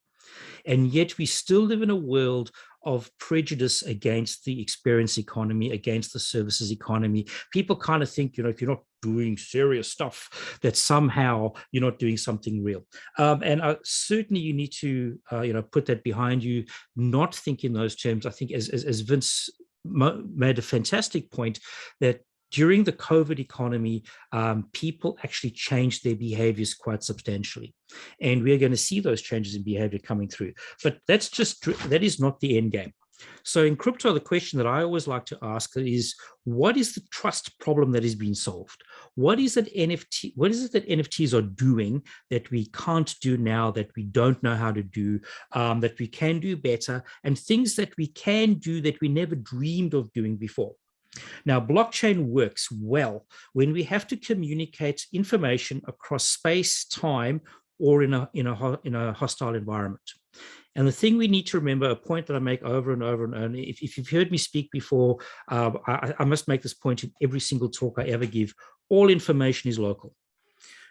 And yet we still live in a world of prejudice against the experience economy, against the services economy. People kind of think, you know, if you're not doing serious stuff, that somehow you're not doing something real. Um, and uh, certainly you need to, uh, you know, put that behind you, not think in those terms. I think as, as, as Vince made a fantastic point that during the COVID economy, um, people actually changed their behaviors quite substantially. And we're going to see those changes in behavior coming through. But that's just, that is not the end game. So in crypto, the question that I always like to ask is, what is the trust problem that is being solved? What is it NFT, what is it that NFTs are doing that we can't do now, that we don't know how to do, um, that we can do better, and things that we can do that we never dreamed of doing before? Now, blockchain works well when we have to communicate information across space, time, or in a, in a, in a hostile environment. And the thing we need to remember, a point that I make over and over and over, if, if you've heard me speak before, uh, I, I must make this point in every single talk I ever give, all information is local.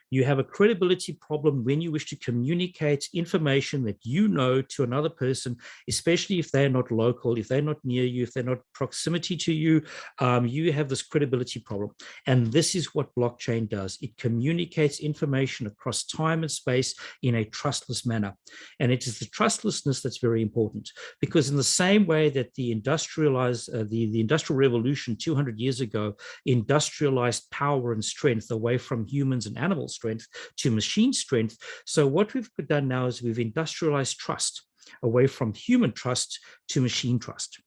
You have a credibility problem when you wish to communicate information that you know to another person, especially if they're not local, if they're not near you, if they're not proximity to you, um, you have this credibility problem. And this is what blockchain does. It communicates information across time and space in a trustless manner. And it is the trustlessness that's very important because in the same way that the industrialized, uh, the, the industrial revolution 200 years ago industrialized power and strength away from humans and animals strength to machine strength. So what we've done now is we've industrialized trust away from human trust to machine trust.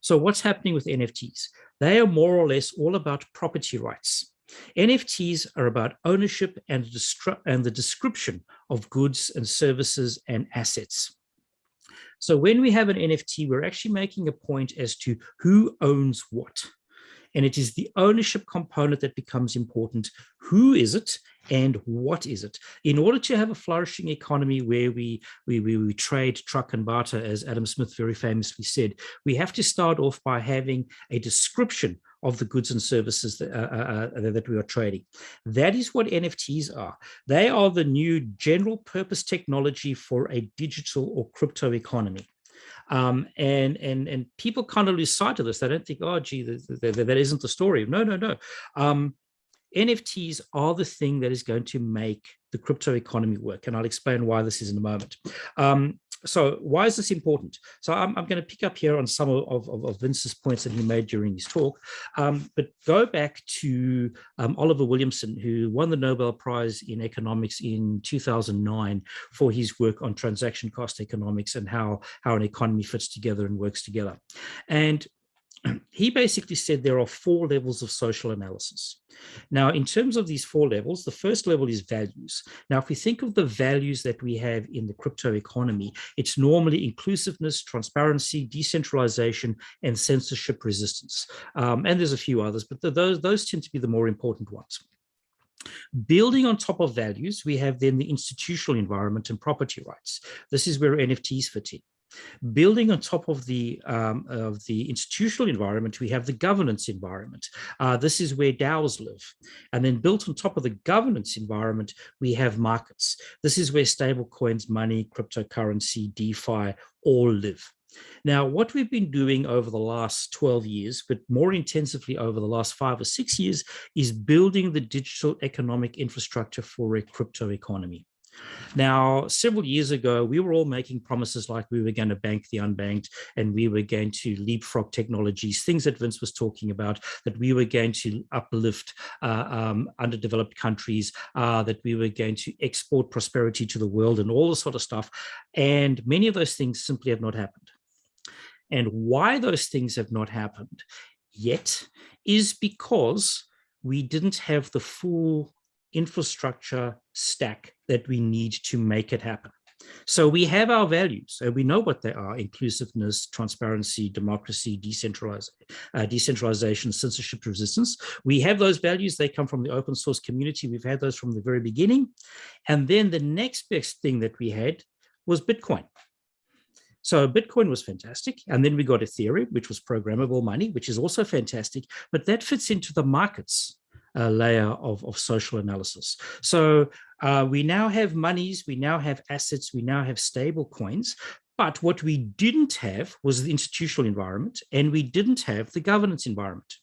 So what's happening with NFTs? They are more or less all about property rights. NFTs are about ownership and, and the description of goods and services and assets. So when we have an NFT, we're actually making a point as to who owns what. And it is the ownership component that becomes important. Who is it and what is it? In order to have a flourishing economy where we, we, we, we trade, truck and barter, as Adam Smith very famously said, we have to start off by having a description of the goods and services that, uh, uh, uh that, we are trading. That is what NFTs are. They are the new general purpose technology for a digital or crypto economy. Um, and and and people kind of lose sight of this. They don't think, oh, gee, that, that, that isn't the story. No, no, no. Um, NFTs are the thing that is going to make the crypto economy work. And I'll explain why this is in a moment. Um, so why is this important? So I'm, I'm going to pick up here on some of, of, of, Vince's points that he made during his talk, um, but go back to um, Oliver Williamson, who won the Nobel Prize in economics in 2009 for his work on transaction cost economics and how, how an economy fits together and works together. And he basically said there are four levels of social analysis. Now, in terms of these four levels, the first level is values. Now, if we think of the values that we have in the crypto economy, it's normally inclusiveness, transparency, decentralization, and censorship resistance. Um, and there's a few others, but the, those, those tend to be the more important ones. Building on top of values, we have then the institutional environment and property rights. This is where NFTs fit in. Building on top of the um, of the institutional environment, we have the governance environment. Uh, this is where DAOs live. And then built on top of the governance environment, we have markets. This is where stable coins, money, cryptocurrency, DeFi all live. Now, what we've been doing over the last 12 years, but more intensively over the last five or six years, is building the digital economic infrastructure for a crypto economy. Now, several years ago, we were all making promises like we were going to bank the unbanked and we were going to leapfrog technologies, things that Vince was talking about, that we were going to uplift uh, um, underdeveloped countries, uh, that we were going to export prosperity to the world and all this sort of stuff. And many of those things simply have not happened. And why those things have not happened yet is because we didn't have the full infrastructure stack that we need to make it happen. So we have our values, and we know what they are, inclusiveness, transparency, democracy, decentralization, uh, decentralization, censorship resistance. We have those values, they come from the open source community. We've had those from the very beginning. And then the next best thing that we had was Bitcoin. So Bitcoin was fantastic. And then we got Ethereum, which was programmable money, which is also fantastic, but that fits into the markets uh, layer of, of social analysis. So uh, we now have monies, we now have assets, we now have stable coins, but what we didn't have was the institutional environment and we didn't have the governance environment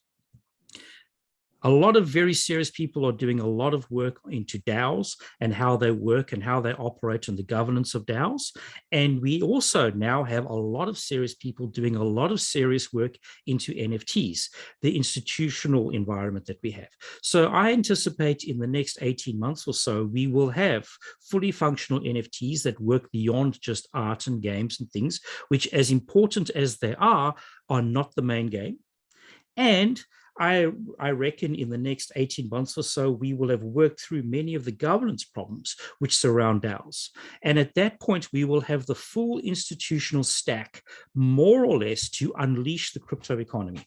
a lot of very serious people are doing a lot of work into DAOs and how they work and how they operate and the governance of DAOs. And we also now have a lot of serious people doing a lot of serious work into NFTs, the institutional environment that we have. So I anticipate in the next 18 months or so, we will have fully functional NFTs that work beyond just art and games and things, which as important as they are, are not the main game. And I, I reckon in the next 18 months or so, we will have worked through many of the governance problems which surround DAOs. And at that point, we will have the full institutional stack, more or less, to unleash the crypto economy,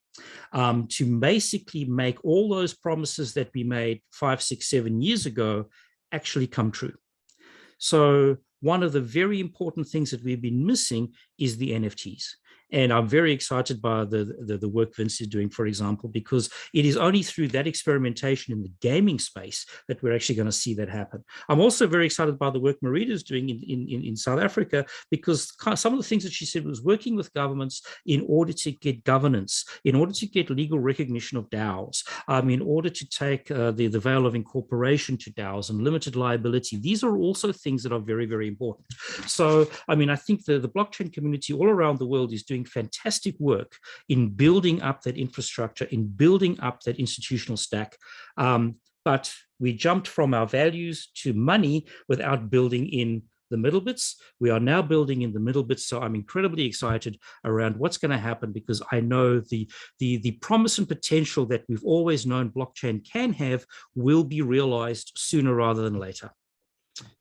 um, to basically make all those promises that we made five, six, seven years ago actually come true. So one of the very important things that we've been missing is the NFTs. And I'm very excited by the, the, the, work Vince is doing, for example, because it is only through that experimentation in the gaming space that we're actually going to see that happen. I'm also very excited by the work Marita is doing in, in, in South Africa, because some of the things that she said was working with governments in order to get governance, in order to get legal recognition of DAOs, um, in order to take uh, the, the veil of incorporation to DAOs and limited liability. These are also things that are very, very important. So, I mean, I think the, the blockchain community all around the world is doing doing fantastic work in building up that infrastructure, in building up that institutional stack. Um, but we jumped from our values to money without building in the middle bits. We are now building in the middle bits. So I'm incredibly excited around what's going to happen because I know the, the, the promise and potential that we've always known blockchain can have will be realized sooner rather than later.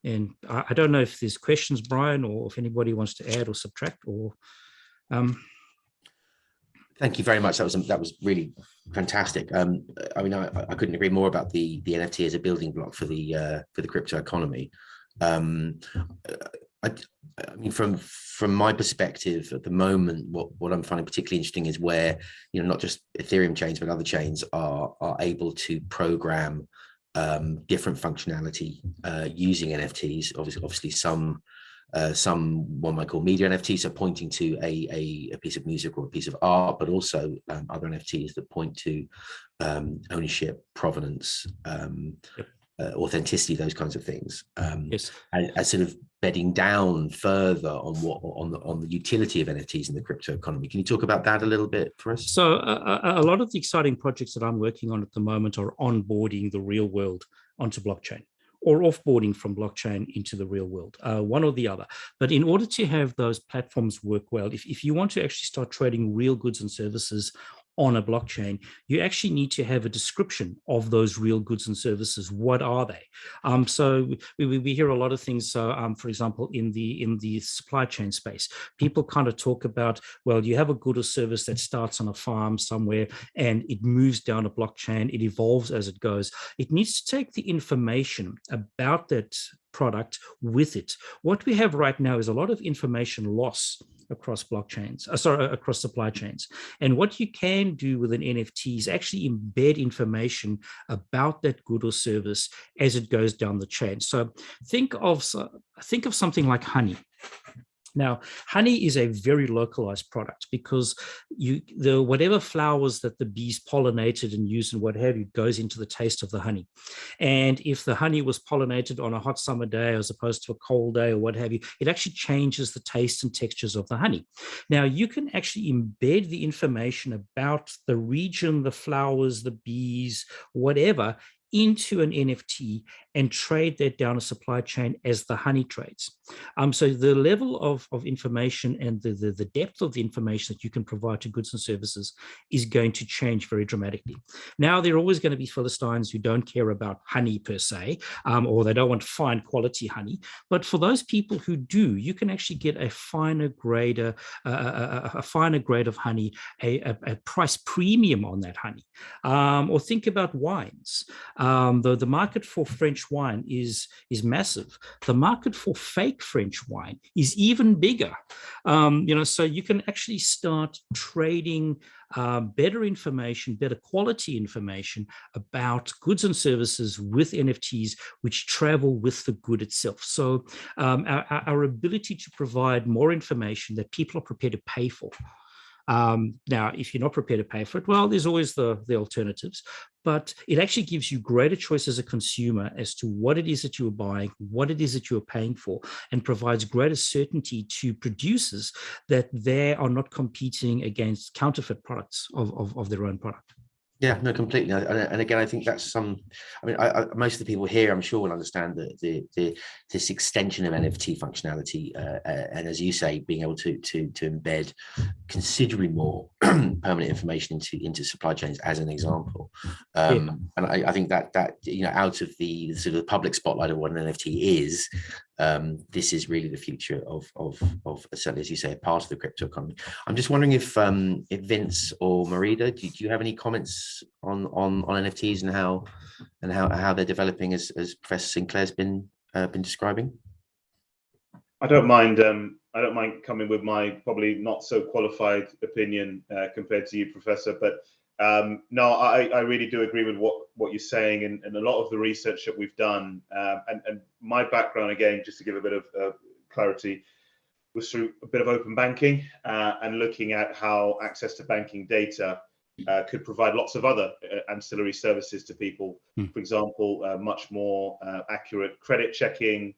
And I, I don't know if there's questions, Brian, or if anybody wants to add or subtract or um, Thank you very much. That was that was really fantastic. Um, I mean, I, I couldn't agree more about the the NFT as a building block for the uh, for the crypto economy. Um, I, I mean, from from my perspective at the moment, what what I'm finding particularly interesting is where you know not just Ethereum chains but other chains are are able to program um, different functionality uh, using NFTs. Obviously, obviously some uh, some one might call media NFTs are pointing to a, a, a, piece of music or a piece of art, but also um, other NFTs that point to um, ownership, provenance, um, yep. uh, authenticity, those kinds of things. Um, yes. As, as, sort of bedding down further on what on the on the utility of NFTs in the crypto economy. Can you talk about that a little bit for us? So uh, a lot of the exciting projects that I'm working on at the moment are onboarding the real world onto blockchain or offboarding from blockchain into the real world, uh, one or the other. But in order to have those platforms work well, if, if you want to actually start trading real goods and services on a blockchain, you actually need to have a description of those real goods and services. What are they? Um, so we, we hear a lot of things. So, um, for example, in the in the supply chain space, people kind of talk about, well, you have a good or service that starts on a farm somewhere and it moves down a blockchain, it evolves as it goes. It needs to take the information about that product with it. What we have right now is a lot of information loss across blockchains, uh, sorry, across supply chains. And what you can do with an NFT is actually embed information about that good or service as it goes down the chain. So think of, think of something like honey. Now, honey is a very localized product because you the whatever flowers that the bees pollinated and used and what have you goes into the taste of the honey. And if the honey was pollinated on a hot summer day as opposed to a cold day or what have you, it actually changes the taste and textures of the honey. Now, you can actually embed the information about the region, the flowers, the bees, whatever, into an NFT and trade that down a supply chain as the honey trades. Um, so the level of, of information and the, the, the, depth of the information that you can provide to goods and services is going to change very dramatically. Now, there are always going to be Philistines who don't care about honey per se, um, or they don't want fine quality honey. But for those people who do, you can actually get a finer grade, a, a, a, finer grade of honey, a, a, price premium on that honey. Um, or think about wines. Um, the, the market for French wine is, is massive. The market for fake French wine is even bigger. Um, you know, so you can actually start trading uh, better information, better quality information about goods and services with NFTs, which travel with the good itself. So um, our, our ability to provide more information that people are prepared to pay for um, now, if you're not prepared to pay for it, well, there's always the, the alternatives, but it actually gives you greater choice as a consumer as to what it is that you are buying, what it is that you are paying for, and provides greater certainty to producers that they are not competing against counterfeit products of, of, of their own product. Yeah, no, completely. And, again, I think that's some. I mean, I, I, most of the people here, I'm sure, will understand that the, the this extension of NFT functionality, uh, uh, and as you say, being able to to to embed considerably more permanent information into into supply chains, as an example. Um, yeah. And I, I, think that that you know, out of the sort of public spotlight of what an NFT is, um, this is really the future of, of, of certainly, as you say, a part of the crypto economy. I'm just wondering if, um, if Vince or Marita, do, do, you have any comments on, on, on NFTs and how and how, how they're developing as, as Professor Sinclair's been uh, been describing? I don't mind. Um, I don't mind coming with my probably not so qualified opinion uh, compared to you, Professor. But um, no, I, I really do agree with what, what you're saying and, and a lot of the research that we've done. Um, and, and my background, again, just to give a bit of uh, clarity, was through a bit of open banking uh, and looking at how access to banking data uh, could provide lots of other uh, ancillary services to people. Mm. For example, uh, much more uh, accurate credit checking,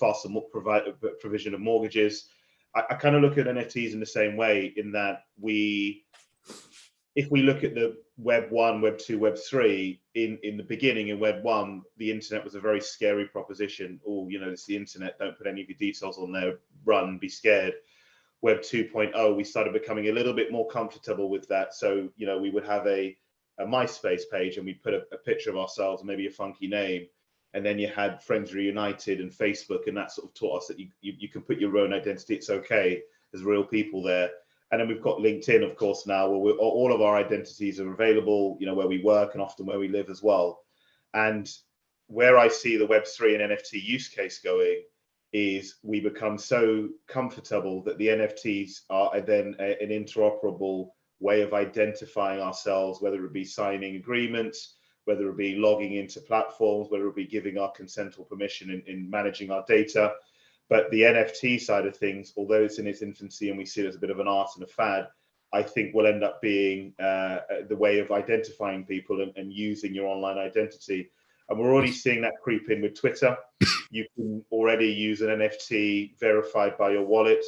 faster provide, provision of mortgages. I, I kind of look at NFTs in the same way in that we if we look at the web one, web two, web three, in, in the beginning in web one, the internet was a very scary proposition. Oh, you know, it's the internet, don't put any of your details on there, run, be scared. Web 2.0, we started becoming a little bit more comfortable with that. So, you know, we would have a, a MySpace page and we'd put a, a picture of ourselves, maybe a funky name. And then you had Friends Reunited and Facebook, and that sort of taught us that you, you, you can put your own identity. It's okay. There's real people there and then we've got LinkedIn, of course, now where all of our identities are available, you know, where we work and often where we live as well. And where I see the Web3 and NFT use case going is we become so comfortable that the NFTs are then a, an interoperable way of identifying ourselves, whether it be signing agreements, whether it be logging into platforms, whether it be giving our consent or permission in, in managing our data. But the NFT side of things, although it's in its infancy and we see it as a bit of an art and a fad, I think will end up being uh, the way of identifying people and, and, using your online identity. And we're already seeing that creep in with Twitter. You can already use an NFT verified by your wallet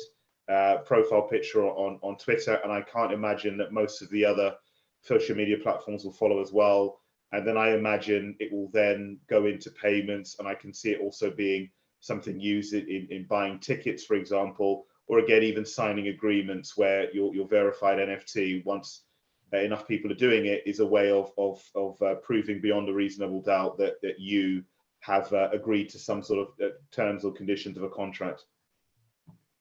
uh, profile picture on, on Twitter. And I can't imagine that most of the other social media platforms will follow as well. And then I imagine it will then go into payments. And I can see it also being something used in, in buying tickets, for example, or again, even signing agreements where your, your verified NFT, once uh, enough people are doing it is a way of of, of uh, proving beyond a reasonable doubt that that you have uh, agreed to some sort of uh, terms or conditions of a contract.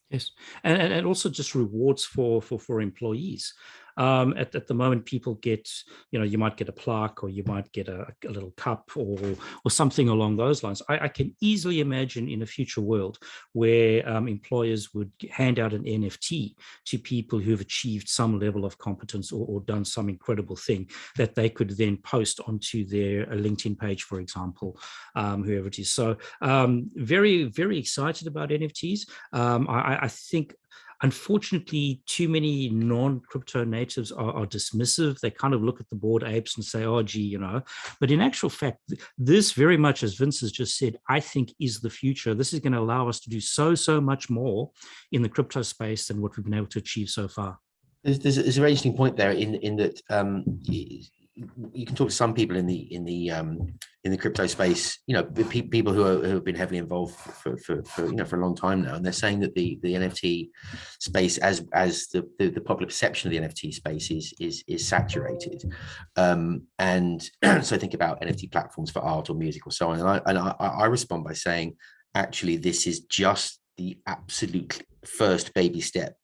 Yes, and, and, and also just rewards for for for employees. Um, at, at the moment, people get, you know, you might get a plaque or you might get a, a little cup or or something along those lines. I, I can easily imagine in a future world where um, employers would hand out an NFT to people who have achieved some level of competence or, or done some incredible thing that they could then post onto their LinkedIn page, for example, um, whoever it is. So um, very, very excited about NFTs. Um, I, I think Unfortunately, too many non-crypto natives are, are, dismissive. They kind of look at the bored apes and say, oh, gee, you know, but in actual fact, this very much, as Vince has just said, I think is the future. This is going to allow us to do so, so much more in the crypto space than what we've been able to achieve so far. There's, there's, a very interesting point there in, in that um, you can talk to some people in the in the um, in the crypto space, you know, pe people who, are, who have been heavily involved for, for, for, you know for a long time now, and they're saying that the the NFT space, as as the the, the popular perception of the NFT space is is is saturated, um, and so think about NFT platforms for art or music or so on, and I and I, I respond by saying, actually, this is just the absolute first baby step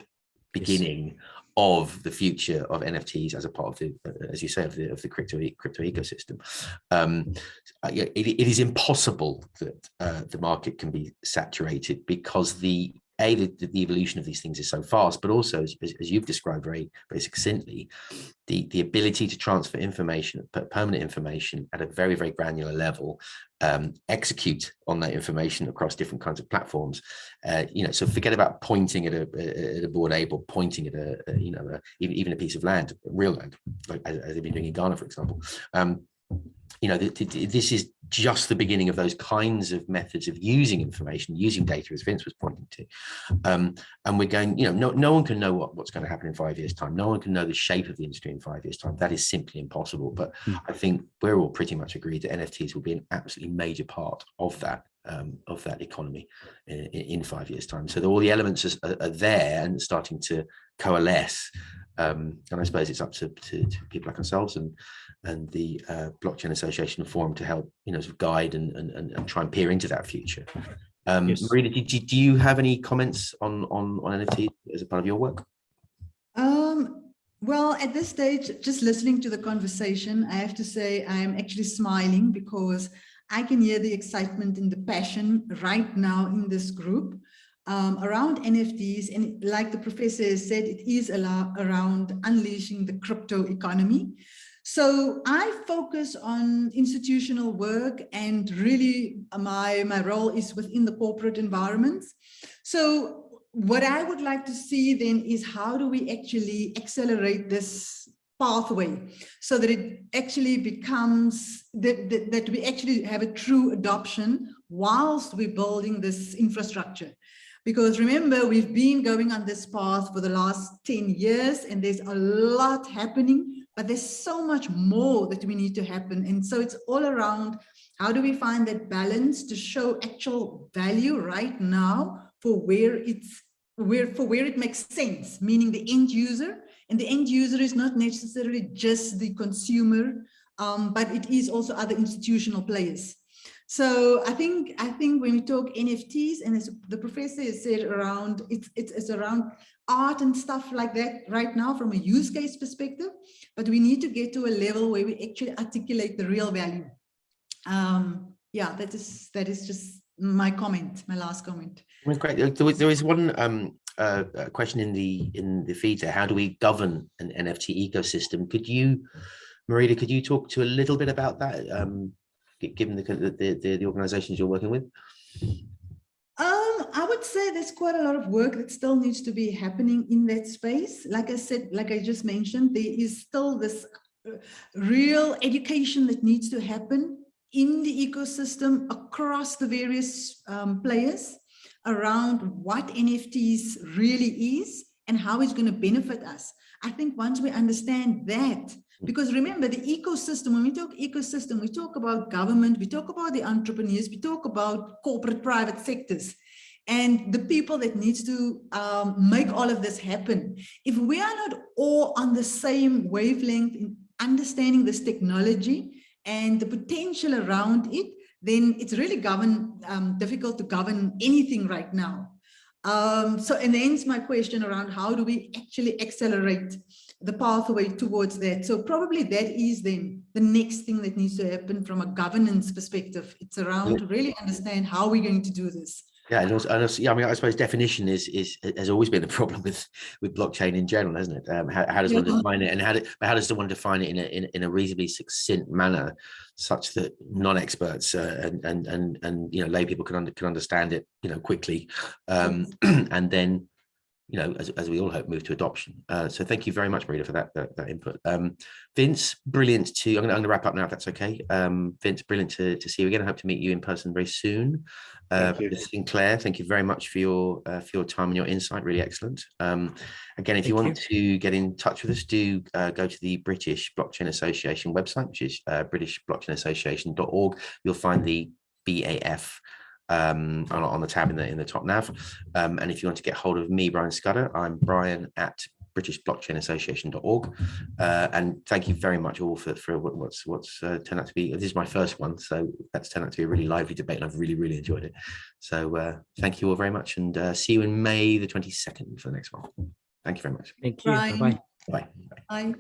beginning yes of the future of NFTs as a part of the, as you say, of the of the crypto crypto ecosystem. Um, it, it is impossible that uh, the market can be saturated because the a the, the, evolution of these things is so fast, but also as, as, you've described very very succinctly, the the ability to transfer information, permanent information at a very very granular level, um, execute on that information across different kinds of platforms. Uh, you know, so forget about pointing at a, at a or pointing at a, a you know a, even even a piece of land, real land, like as, as they've been doing in Ghana, for example. Um, you know, this is just the beginning of those kinds of methods of using information, using data, as Vince was pointing to. Um, and we're going, you know, no, no one can know what, what's going to happen in five years' time. No one can know the shape of the industry in five years' time. That is simply impossible. But mm. I think we're all pretty much agreed that NFTs will be an absolutely major part of that um, of that economy in, in, five years' time. So all the elements are, are there and starting to coalesce. Um, and I suppose it's up to, to, to, people like ourselves and and the uh, blockchain association forum to help you know sort of guide and, and and try and peer into that future. Um, yes. Marina, do, do you have any comments on on on NFT as a part of your work? Um, well, at this stage, just listening to the conversation, I have to say I'm actually smiling because I can hear the excitement and the passion right now in this group um, around NFTs. And like the professor said, it is around unleashing the crypto economy. So I focus on institutional work and really my, my role is within the corporate environments. So what I would like to see then is how do we actually accelerate this pathway so that it actually becomes that, that, that we actually have a true adoption whilst we're building this infrastructure. Because remember, we've been going on this path for the last 10 years and there's a lot happening, but there's so much more that we need to happen. And so it's all around how do we find that balance to show actual value right now for where it's where for where it makes sense, meaning the end user and the end user is not necessarily just the consumer, um, but it is also other institutional players. So I think I think when we talk NFTs, and as the professor said around it's, it's it's around art and stuff like that right now from a use case perspective, but we need to get to a level where we actually articulate the real value. Um, yeah, that is that is just my comment, my last comment. Great. There is one um, uh, question in the in the feed there. How do we govern an NFT ecosystem? Could you, Marita, could you talk to a little bit about that, um, given the, the, the, the organizations you're working with? Um, I would say there's quite a lot of work that still needs to be happening in that space. Like I said, like I just mentioned, there is still this uh, real education that needs to happen in the ecosystem across the various um, players around what NFTs really is and how it's going to benefit us. I think once we understand that, because remember the ecosystem, when we talk ecosystem, we talk about government, we talk about the entrepreneurs, we talk about corporate private sectors. And the people that needs to um, make all of this happen. If we are not all on the same wavelength in understanding this technology and the potential around it, then it's really govern, um, difficult to govern anything right now. Um, so, and hence my question around how do we actually accelerate the pathway towards that? So probably that is then the next thing that needs to happen from a governance perspective. It's around to really understand how we're going to do this. Yeah, and also, and also, yeah, I mean, I suppose definition is is has always been a problem with with blockchain in general, hasn't it? Um, how, how does one define it, and how do, how does one define it in a in, in a reasonably succinct manner, such that non-experts uh, and and and and you know lay people can under, can understand it, you know, quickly, um, and then you know, as, as we all hope, move to adoption. Uh, so thank you very much, Marita, for that that, that input. Um, Vince, brilliant to. I'm going to wrap up now, if that's okay. Um, Vince, brilliant to, to see you again. I hope to meet you in person very soon. Uh, Thank you. Sinclair, thank you very much for your uh, for your time and your insight. Really excellent. Um, again, if you Thank want to get in touch with us, do uh, go to the British Blockchain Association website, which is uh, britishblockchainassociation.org. You'll find the BAF um, on, on the tab in the in the top nav. Um, and if you want to get hold of me, Brian Scudder, I'm Brian at britishblockchainassociation.org. Uh, and thank you very much all for, for what's what's uh, turned out to be, this is my first one, so that's turned out to be a really lively debate and I've really, really enjoyed it. So uh, thank you all very much and uh, see you in May the 22nd for the next one. Thank you very much. Thank you. Bye-bye. Bye. Bye.